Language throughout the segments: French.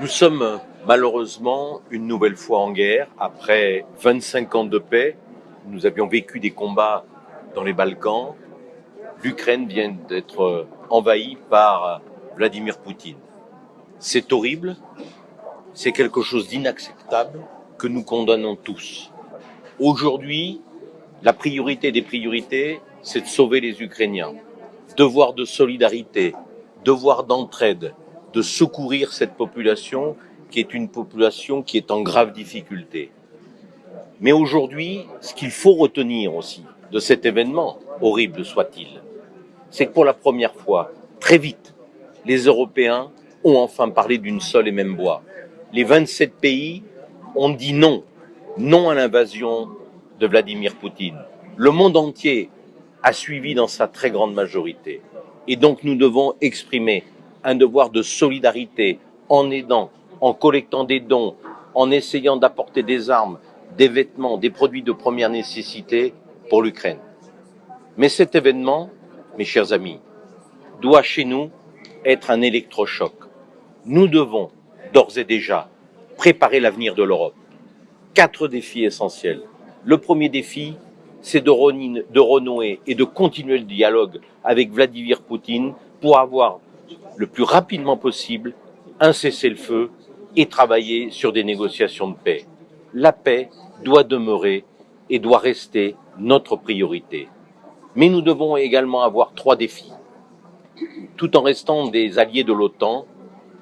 Nous sommes malheureusement une nouvelle fois en guerre. Après 25 ans de paix, nous avions vécu des combats dans les Balkans. L'Ukraine vient d'être envahie par Vladimir Poutine. C'est horrible, c'est quelque chose d'inacceptable que nous condamnons tous. Aujourd'hui, la priorité des priorités, c'est de sauver les Ukrainiens. Devoir de solidarité, devoir d'entraide, de secourir cette population qui est une population qui est en grave difficulté. Mais aujourd'hui, ce qu'il faut retenir aussi de cet événement, horrible soit-il, c'est que pour la première fois, très vite, les Européens ont enfin parlé d'une seule et même voix. Les 27 pays ont dit non, non à l'invasion de Vladimir Poutine. Le monde entier a suivi dans sa très grande majorité. Et donc nous devons exprimer un devoir de solidarité en aidant, en collectant des dons, en essayant d'apporter des armes, des vêtements, des produits de première nécessité pour l'Ukraine. Mais cet événement, mes chers amis, doit chez nous être un électrochoc. Nous devons d'ores et déjà préparer l'avenir de l'Europe. Quatre défis essentiels. Le premier défi, c'est de, renouer et de continuer le dialogue avec Vladimir Poutine pour avoir le plus rapidement possible un cessez-le-feu et travailler sur des négociations de paix. La paix doit demeurer et doit rester notre priorité. Mais nous devons également avoir trois défis. Tout en restant des alliés de l'OTAN,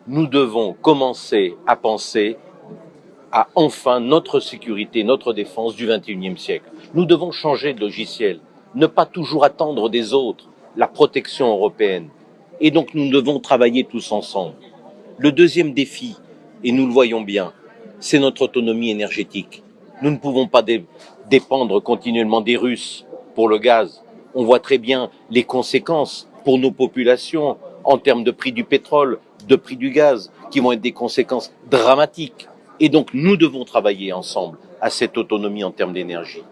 nous devons commencer à penser à enfin notre sécurité, notre défense du XXIe siècle. Nous devons changer de logiciel, ne pas toujours attendre des autres la protection européenne, et donc nous devons travailler tous ensemble. Le deuxième défi, et nous le voyons bien, c'est notre autonomie énergétique. Nous ne pouvons pas dépendre continuellement des Russes pour le gaz. On voit très bien les conséquences pour nos populations en termes de prix du pétrole, de prix du gaz, qui vont être des conséquences dramatiques. Et donc nous devons travailler ensemble à cette autonomie en termes d'énergie.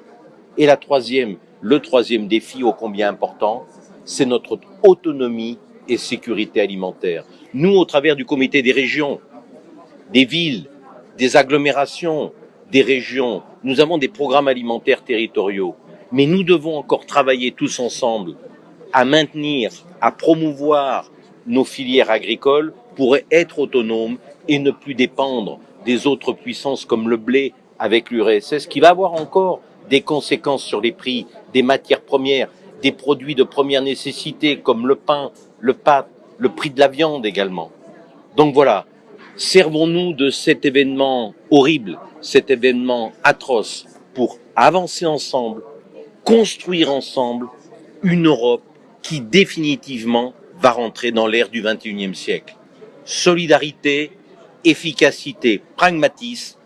Et la troisième, le troisième défi ô combien important, c'est notre autonomie et sécurité alimentaire. Nous, au travers du comité des régions, des villes, des agglomérations, des régions, nous avons des programmes alimentaires territoriaux. Mais nous devons encore travailler tous ensemble à maintenir, à promouvoir nos filières agricoles pour être autonomes et ne plus dépendre des autres puissances comme le blé avec l'URSS, qui va avoir encore des conséquences sur les prix des matières premières, des produits de première nécessité comme le pain, le le prix de la viande également. Donc voilà, servons-nous de cet événement horrible, cet événement atroce, pour avancer ensemble, construire ensemble une Europe qui définitivement va rentrer dans l'ère du XXIe siècle. Solidarité, efficacité, pragmatisme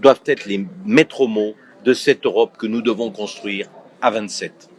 doivent être les maîtres mots de cette Europe que nous devons construire à 27.